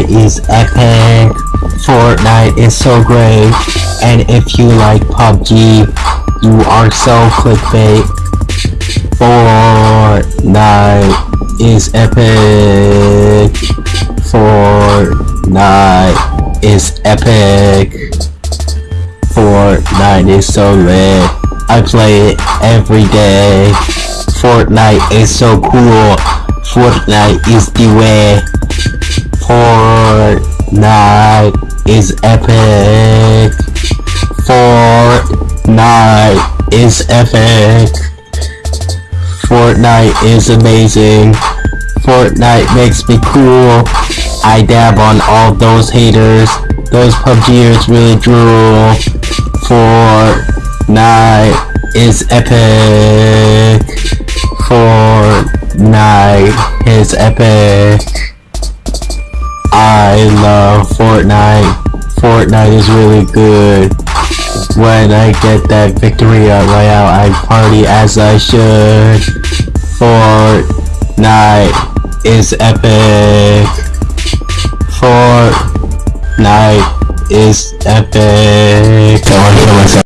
Fortnite is epic. Fortnite is so great. And if you like PUBG, you are so clickbait. Fortnite is epic. Fortnite is epic. Fortnite is so lit. I play it every day. Fortnite is so cool. Fortnite is the way. Fortnite is epic. Fortnite is epic. Fortnite is amazing. Fortnite makes me cool. I dab on all those haters. Those PUBGers really drool. Fortnite is epic. Fortnite is epic. I love Fortnite. Fortnite is really good. When I get that victory royale, I party as I should. Fortnite is epic. Fortnite is epic.